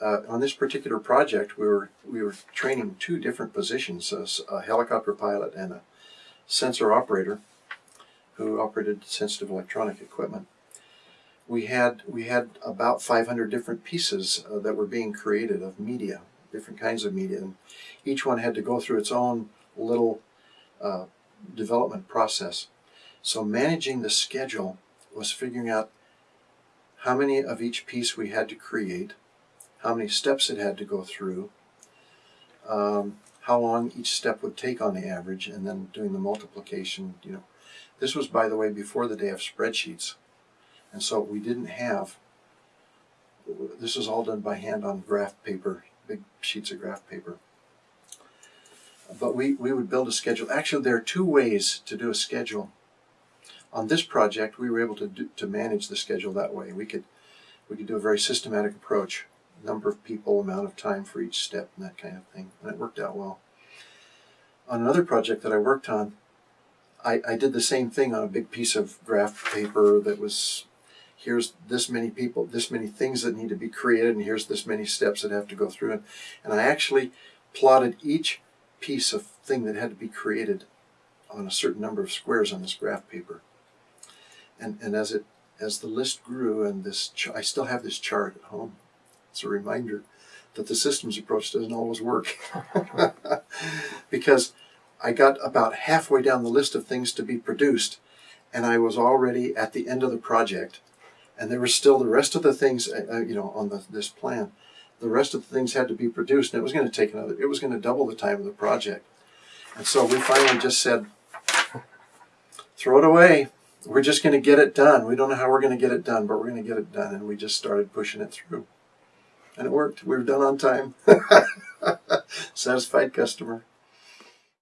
uh, on this particular project, we were we were training two different positions: a helicopter pilot and a sensor operator, who operated sensitive electronic equipment. We had we had about 500 different pieces uh, that were being created of media, different kinds of media, and each one had to go through its own little uh, development process. So managing the schedule was figuring out how many of each piece we had to create, how many steps it had to go through, um, how long each step would take on the average, and then doing the multiplication. You know, this was, by the way, before the day of spreadsheets, and so we didn't have. This was all done by hand on graph paper, big sheets of graph paper. But we, we would build a schedule. Actually, there are two ways to do a schedule. On this project, we were able to do, to manage the schedule that way. We could we could do a very systematic approach, number of people, amount of time for each step, and that kind of thing, and it worked out well. On another project that I worked on, I, I did the same thing on a big piece of graph paper that was here's this many people, this many things that need to be created, and here's this many steps that have to go through it. And I actually plotted each piece of thing that had to be created on a certain number of squares on this graph paper. And, and as it as the list grew and this I still have this chart at home. It's a reminder that the systems approach doesn't always work. because I got about halfway down the list of things to be produced and I was already at the end of the project and there were still the rest of the things uh, uh, you know on the, this plan. The rest of the things had to be produced and it was going to take another it was going to double the time of the project. And so we finally just said throw it away. We're just going to get it done. We don't know how we're going to get it done but we're going to get it done and we just started pushing it through and it worked. We were done on time. Satisfied customer